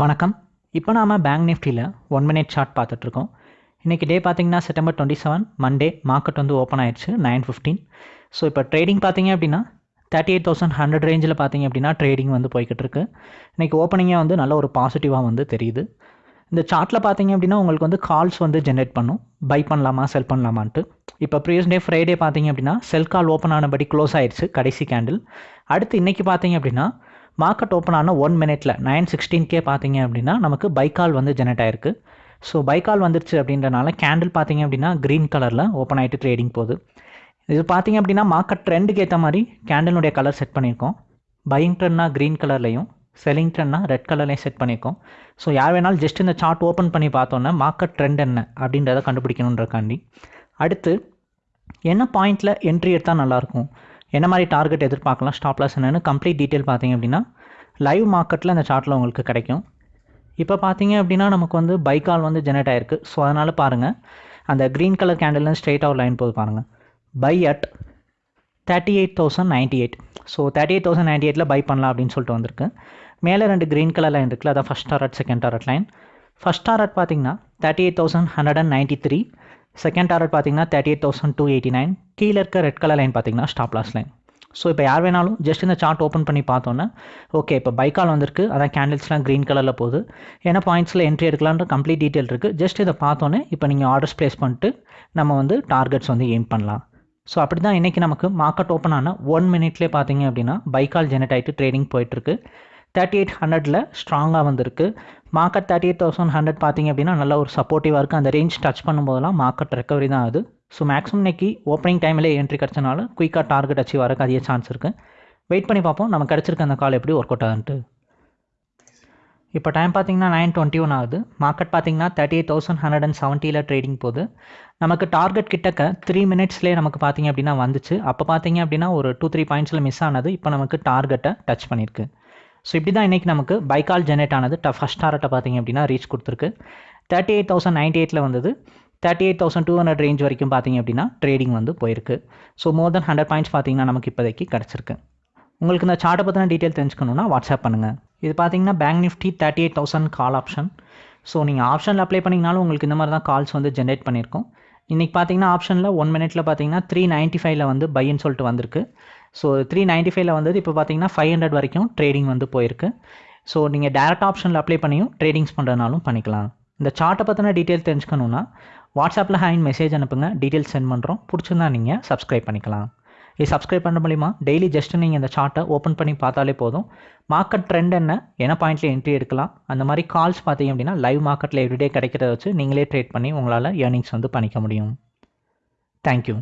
வணக்கம். இப்போ நாம பேங்க் நிஃப்டியில் ஒன் மினிட் சார்ட் பார்த்துட்ருக்கோம். இன்றைக்கி டே பார்த்தீங்கன்னா September twenty seven Monday market வந்து ஓப்பன் ஆயிடுச்சு நைன் ஃபிஃப்டீன் ஸோ இப்போ ட்ரேடிங் பார்த்தீங்க அப்படின்னா தேர்ட்டி எயிட் தௌசண்ட் ஹண்ட்ரட் ரேஞ்சில் பார்த்தீங்க அப்படின்னா ட்ரேடிங் வந்து போய்கிட்டு இருக்கு இன்றைக்கி ஓப்பனிங்கே வந்து நல்ல ஒரு பாசிட்டிவாக வந்து தெரியுது. இந்த சார்ட்டில் பார்த்தீங்க அப்படின்னா உங்களுக்கு வந்து கால்ஸ் வந்து ஜென்ரேட் பண்ணும். பை பண்ணலாமா செல் பண்ணலாமான்ட்டு. இப்போ ப்ரீவியஸ் டே ஃப்ரைடே பார்த்தீங்க அப்படின்னா செல் கால் ஓப்பன் ஆனபடி க்ளோஸ் ஆயிடுச்சு கடைசி கேண்டில் அடுத்து இன்றைக்கி பார்த்தீங்க அப்படின்னா மார்க்கெட் ஓப்பன் ஆன ஒன் மினிட்ல நைன் சிக்ஸ்டீன்கே பார்த்தீங்க அப்படின்னா நமக்கு பைக்கால் வந்து ஜெனரேட் ஆயிருக்கு. ஸோ பைக்கால் வந்துருச்சு அப்படின்றனால கேண்டில் பார்த்தீங்க அப்படின்னா க்ரீன் கலரில் ஓப்பன் ஆகிட்டு ட்ரேடிங் போகுது. இது பார்த்தீங்க அப்படின்னா மார்க்கெட் ட்ரெண்டுக்கு ஏற்ற மாதிரி கேண்டிலுடைய கலர் செட் பண்ணியிருக்கோம். பையிங் ட்ரெண்ட்னா க்ரீன் கலர்லையும் செல்லிங் ட்ரெண்ட்னா ரெட் கலர்லையும் செட் பண்ணியிருக்கோம். ஸோ யார் வேணாலும் ஜஸ்ட் இந்த சார்ட் ஓப்பன் பண்ணி பார்த்தோன்னே மார்க்கெட் ட்ரெண்ட் என்ன அப்படின்றத கண்டுபிடிக்கணுன்றக்காண்டி. அடுத்து என்ன பாயிண்டில் என்ட்ரி எடுத்தால் நல்லாயிருக்கும் என்ன மாதிரி டார்கெட் எதிர்பார்க்கலாம்? ஸ்டாப் லாஸ் கம்ப்ளீட் டீட்டெயில் பார்த்தீங்க அப்படின்னா லைவ் மார்க்கெட்டில் அந்த சார்ட்டில் உங்களுக்கு கிடைக்கும். இப்போ பார்த்தீங்க அப்படின்னா நமக்கு வந்து பைக்கால் வந்து ஜெனரேட் ஆயிருக்கு. ஸோ அதனால் பாருங்கள் அந்த க்ரீன் கலர் கேண்டில்னு ஸ்ட்ரெயிட்டாக ஒரு லைன் போது பாருங்கள் buy at thirty eight thousand ninety eight so thirty eight thousand ninety எயிட்டில் பை பண்ணலாம் அப்படின்னு சொல்லிட்டு வந்திருக்கு. மேலே ரெண்டு க்ரீன் கலர் லைன் இருக்குல்ல அதான் first target second target line first target பார்த்தீங்கன்னா thirty eight thousand hundred and ninety three second target பார்த்தீங்கன்னா thirty eight thousand two eighty nine கீழே இருக்க ரெட் கலர் லைன் பார்த்தீங்கன்னா ஸ்டாப் லாஸ் லைன் ஸோ இப்போ யார் வேணாலும் ஜஸ்ட் இந்த சார்ட் ஓப்பன் பண்ணி பார்த்தோன்னே ஓகே இப்போ பைக்கால் வந்திருக்கு. அதான் கேண்டில்ஸ்லாம் க்ரீன் கலரில் போகுது. ஏன்னா பாயிண்ட்ஸில் என்ட்ரி எடுக்கலான்ற கம்ப்ளீட் டீட்டெயில் இருக்குது ஜஸ்ட் இதை பார்த்தோன்னே இப்போ நீங்கள் ஆர்டர்ஸ் ப்ளேஸ் பண்ணிட்டு நம்ம வந்து டார்கெட்ஸ் வந்து எய்ம் பண்ணலாம். ஸோ அப்படி தான் இன்றைக்கி நமக்கு மார்க்கெட் ஓப்பன் ஆன ஒன் மினிட்லேயே பார்த்தீங்க அப்படின்னா பைக்கால் ஜெனரேட் ஆகிட்டு ட்ரேடிங் போயிட்டுருக்கு தேர்ட்டி எயிட் ஹண்ட்ரடில் ஸ்ட்ராங்காக வந்திருக்கு. Market thirty eight thousand hundred பார்த்தீங்க அப்படின்னா நல்ல ஒரு சப்போர்ட்டிவாக இருக்குது அந்த ரேஞ்ச் டச் பண்ணும்போதெல்லாம் மார்க்கெட் ரெக்கவரி தான் ஆகுது ஸோ மேக்ஸிமம் இன்னைக்கு ஓப்பனிங் டைமில் என்ட்ரி கிடச்சனால குயிக்காக டார்கெட் அச்சீவ் வரக்கு அதிக சான்ஸ் இருக்குது வெயிட் பண்ணி பார்ப்போம். நம்ம கிடச்சிருக்க அந்த கால் எப்படி ஒர்க் அவுட் ஆகுன்ட்டு. இப்போ டைம் பார்த்தீங்கன்னா நைன் டுவெண்ட்டி ஒன் ஆகுது. மார்க்கெட் பார்த்தீங்கன்னா thirty eight thousand hundred and செவன்ட்டியில் trading போகுது. நமக்கு டார்கெட் கிட்டக்க த்ரீ மினிட்ஸ்லேயே நமக்கு பார்த்தீங்க அப்படின்னா வந்துச்சு. அப்போ பார்த்தீங்க அப்படின்னா ஒரு டூ த்ரீ பாயிண்ட்ஸில் மிஸ் ஆனது. இப்போ நமக்கு டார்கெட்டை டச் பண்ணியிருக்கு. ஸோ இப்படி தான் இன்றைக்கி நமக்கு பைக்கால் ஜெனரேட் ஆனது. ட ஃபஸ்ட் டாரட்டை பார்த்தீங்க அப்படின்னா ரீச் கொடுத்துருக்கு. தேர்ட்டி எயிட் தௌசண்ட் நைன்ட்டி எயிட்டில் வந்தது. Thirty eight thousand two hundred range வரைக்கும் பார்த்தீங்க அப்படின்னா ட்ரேடிங் வந்து போயிருக்கு. So more than hundred points பார்த்தீங்கன்னா நமக்கு இப்போதைக்கு கிடச்சிருக்கு. உங்களுக்கு இந்த சார்ட்டை பற்றின டீட்டெயில் தெரிஞ்சுக்கணுன்னா வாட்ஸ்அப் பண்ணுங்கள் இது பார்த்தீங்கன்னா bank Nifty thirty eight thousand call option so நீங்கள் ஆப்ஷனில் அப்ளை பண்ணிங்கனாலும் உங்களுக்கு இந்த மாதிரி தான் கால்ஸ் வந்து ஜென்ரேட் பண்ணியிருக்கோம். இன்றைக்கி பார்த்தீங்கன்னா ஆப்ஷனில் ஒன் மினிட்ல பார்த்தீங்கன்னா த்ரீ நைன்ட்டி ஃபைவ்ல வந்து பையன்னு சொல்லிட்டு வந்திருக்கு. ஸோ த்ரீ நைன்ட்டி ஃபைவ்ல வந்தது இப்போ பார்த்தீங்கன்னா ஃபைவ் ஹண்ட்ரட் வரைக்கும் ட்ரேடிங் வந்து போயிருக்கு. ஸோ நீங்கள் டேரக்ட் ஆப்ஷனில் அப்ளை பண்ணியும் ட்ரேடிங்ஸ் பண்ணுறதுனாலும் பண்ணிக்கலாம். இந்த சார்ட்டை பற்றின டீட்டெயில் தெரிஞ்சுக்கணுன்னா வாட்ஸ்அப்பில் ஹேண்ட் மெசேஜ் அனுப்புங்க. டீட்டெயில்ஸ் சென்ட் பண்ணுறோம் பிடிச்சிருந்தா நீங்கள் சப்ஸ்கிரைப் பண்ணிக்கலாம். இது சப்ஸ்கிரைப் பண்ண முடியுமா டெய்லி ஜஸ்ட் நீங்கள் இந்த சார்ட்டை ஓப்பன் பண்ணி பார்த்தாலே போதும். மார்க்கெட் ட்ரெண்ட் என்ன? என்ன பாயிண்ட்டில் என்ட்ரி எடுக்கலாம்? அந்த மாதிரி கால்ஸ் பார்த்தீங்க அப்படின்னா லைவ் மார்க்கெட்டில் எவ்ரிடே கிடைக்கிறத வச்சு நீங்களே ட்ரேட் பண்ணி உங்களால் ஏர்னிங்ஸ் வந்து பண்ணிக்க முடியும். தேங்க்யூ